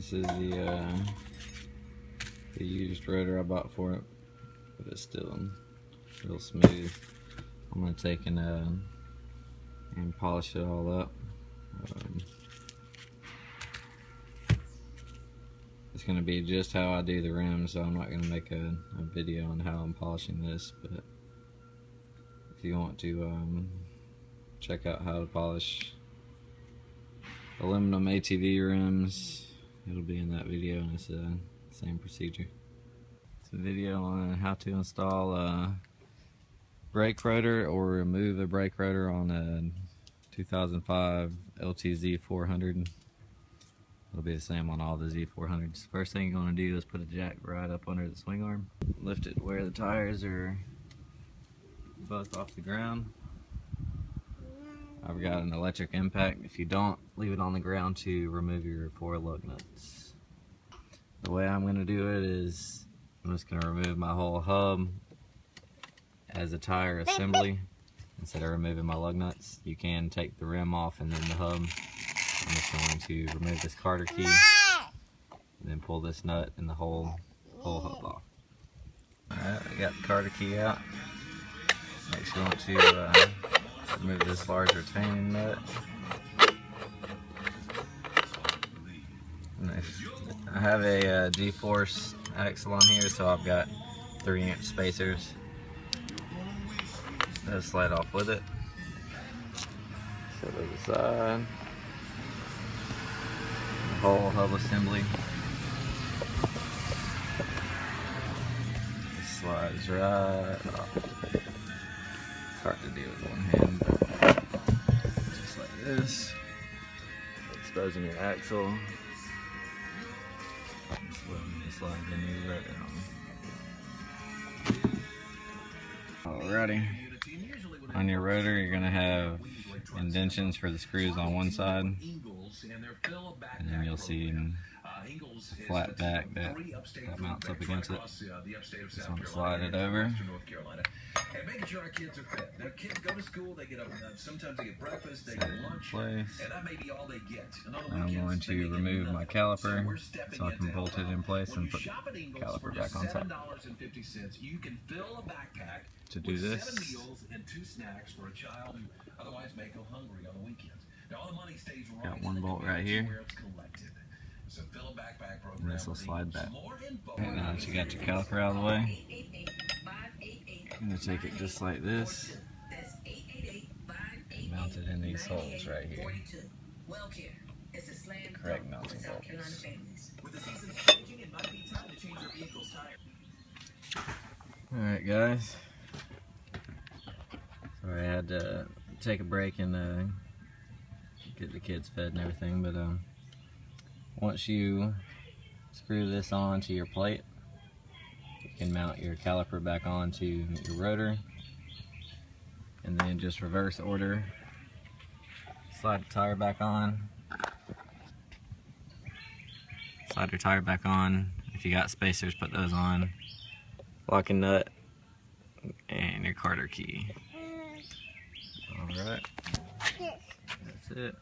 This is the uh, the used rotor I bought for it, but it's still real smooth. I'm gonna take and uh, and polish it all up. Um, it's gonna be just how I do the rims, so I'm not gonna make a, a video on how I'm polishing this. But if you want to um, check out how to polish aluminum ATV rims, it'll be in that video, and it's the same procedure. It's a video on how to install a brake rotor or remove a brake rotor on a 2005 LTZ 400. It'll be the same on all the Z400s. First thing you're going to do is put a jack right up under the swing arm. Lift it where the tires are both off the ground. I've got an electric impact. If you don't, leave it on the ground to remove your four lug nuts. The way I'm going to do it is I'm just going to remove my whole hub as a tire assembly instead of removing my lug nuts. You can take the rim off and then the hub. I'm just going to remove this cotter key and then pull this nut and the whole, whole hub off. Alright, I got the cotter key out. Next you want to uh, remove this large retaining nut. I have a uh, G-Force axle on here, so I've got 3 inch spacers. That'll slide off with it. Set it aside. The whole hub assembly. It slides right off. Hard to do with one hand, but just like this. Exposing your axle. Slide the new rotor on. Alrighty. On your rotor, you're going to have indentions for the screws on one side, and then you'll see flat back that, that mounts up against it. Just want to slide it over. And making sure our kids are fed. Their kids go to school, they get up, uh, sometimes they get breakfast, they get lunch, place. and that may be all they get. The I'm going to remove my caliper so I can bolt it in place and put Ingles caliper back on top. you can fill a backpack To do with this, seven meals and two snacks for a child who otherwise may go hungry on the weekends. Now, all the money stays right Got one bolt right here. Where it's collected. So fill a backpack program And this will slide back. Right now that you got your caliper out of the way, I'm going to take it just like this, and mount it in these holes right here. The correct mounting bolts. Alright guys, sorry I had to take a break and uh, get the kids fed and everything, but um, once you screw this onto your plate, you can mount your caliper back onto your rotor and then just reverse order slide the tire back on. Slide your tire back on. If you got spacers put those on. Locking nut and your cotter key. Alright that's it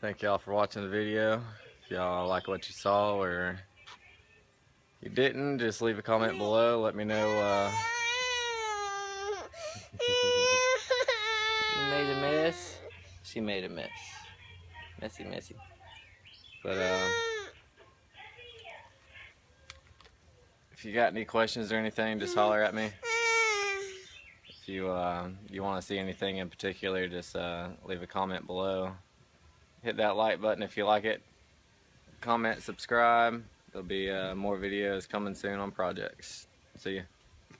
thank y'all for watching the video if y'all like what you saw or you didn't just leave a comment below let me know uh, You made a mess. She made a mess. Messy, messy. But uh, if you got any questions or anything, just holler at me. If you uh, you want to see anything in particular, just uh, leave a comment below. Hit that like button if you like it. Comment, subscribe. There'll be uh, more videos coming soon on projects. See ya.